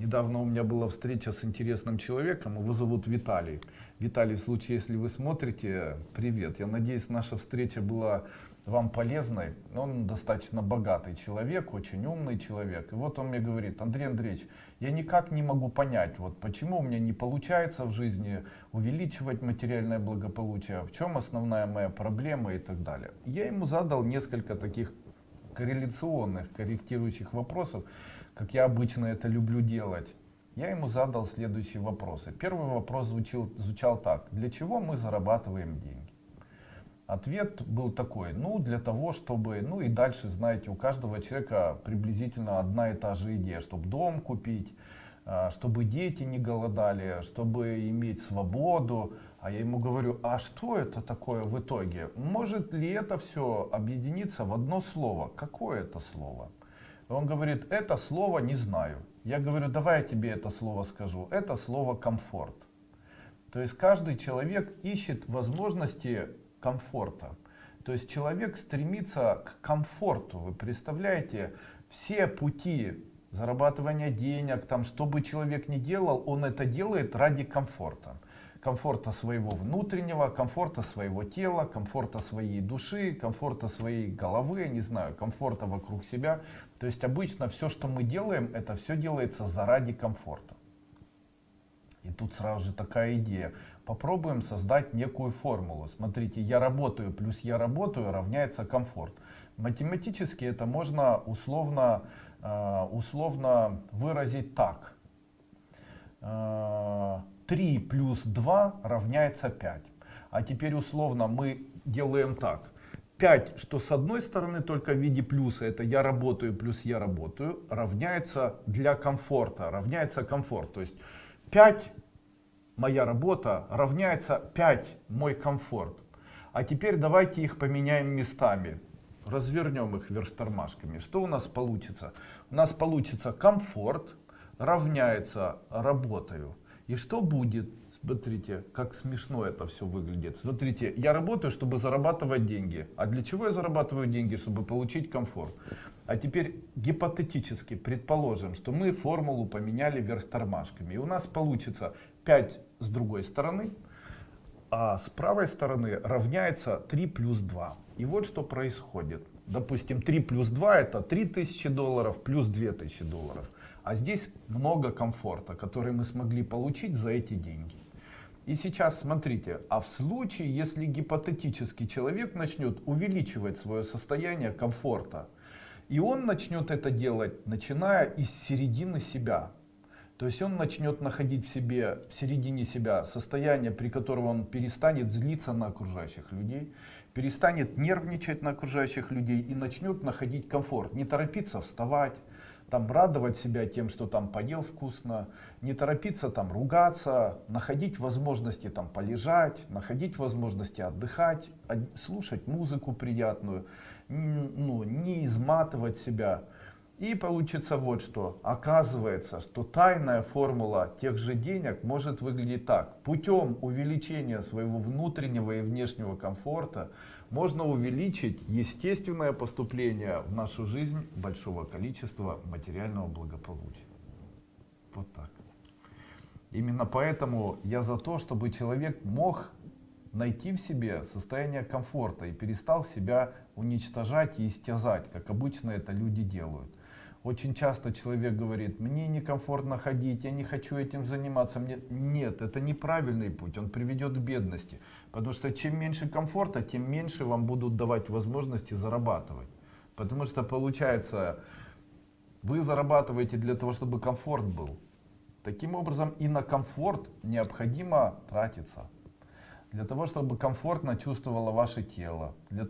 Недавно у меня была встреча с интересным человеком, его зовут Виталий. Виталий, в случае, если вы смотрите, привет. Я надеюсь, наша встреча была вам полезной. Он достаточно богатый человек, очень умный человек. И вот он мне говорит, Андрей Андреевич, я никак не могу понять, вот почему у меня не получается в жизни увеличивать материальное благополучие, в чем основная моя проблема и так далее. Я ему задал несколько таких корреляционных, корректирующих вопросов, как я обычно это люблю делать. Я ему задал следующие вопросы. Первый вопрос звучал, звучал так. Для чего мы зарабатываем деньги? Ответ был такой. Ну, для того, чтобы... Ну и дальше, знаете, у каждого человека приблизительно одна и та же идея. Чтобы дом купить, чтобы дети не голодали, чтобы иметь свободу. А я ему говорю, а что это такое в итоге? Может ли это все объединиться в одно слово? Какое это слово? Он говорит, это слово не знаю. Я говорю, давай я тебе это слово скажу. Это слово комфорт. То есть каждый человек ищет возможности комфорта. То есть человек стремится к комфорту. Вы представляете, все пути зарабатывания денег, там, что бы человек ни делал, он это делает ради комфорта комфорта своего внутреннего, комфорта своего тела, комфорта своей души, комфорта своей головы, не знаю, комфорта вокруг себя. То есть обычно все, что мы делаем, это все делается заради комфорта. И тут сразу же такая идея. Попробуем создать некую формулу. Смотрите, я работаю плюс я работаю равняется комфорт. Математически это можно условно, условно выразить так. Э, 3 плюс 2 равняется 5. А теперь условно мы делаем так. 5, что с одной стороны только в виде плюса, это я работаю плюс я работаю, равняется для комфорта, равняется комфорт. То есть 5 моя работа равняется 5 мой комфорт. А теперь давайте их поменяем местами. Развернем их вверх тормашками. Что у нас получится? У нас получится комфорт равняется работаю. И что будет? Смотрите, как смешно это все выглядит. Смотрите, я работаю, чтобы зарабатывать деньги. А для чего я зарабатываю деньги? Чтобы получить комфорт. А теперь гипотетически предположим, что мы формулу поменяли вверх тормашками. И у нас получится 5 с другой стороны, а с правой стороны равняется 3 плюс 2. И вот что происходит. Допустим, 3 плюс 2 это 3000 долларов плюс 2000 долларов. А здесь много комфорта, который мы смогли получить за эти деньги. И сейчас смотрите, а в случае, если гипотетически человек начнет увеличивать свое состояние комфорта, и он начнет это делать, начиная из середины себя, то есть он начнет находить в себе, в середине себя состояние, при котором он перестанет злиться на окружающих людей, перестанет нервничать на окружающих людей и начнет находить комфорт, не торопиться вставать, там радовать себя тем, что там поел вкусно, не торопиться там ругаться, находить возможности там полежать, находить возможности отдыхать, слушать музыку приятную, ну, не изматывать себя. И получится вот что. Оказывается, что тайная формула тех же денег может выглядеть так. Путем увеличения своего внутреннего и внешнего комфорта можно увеличить естественное поступление в нашу жизнь большого количества материального благополучия. Вот так. Именно поэтому я за то, чтобы человек мог найти в себе состояние комфорта и перестал себя уничтожать и истязать, как обычно это люди делают. Очень часто человек говорит, мне некомфортно ходить, я не хочу этим заниматься. Мне... Нет, это неправильный путь, он приведет к бедности. Потому что чем меньше комфорта, тем меньше вам будут давать возможности зарабатывать. Потому что получается, вы зарабатываете для того, чтобы комфорт был. Таким образом и на комфорт необходимо тратиться. Для того, чтобы комфортно чувствовало ваше тело. Для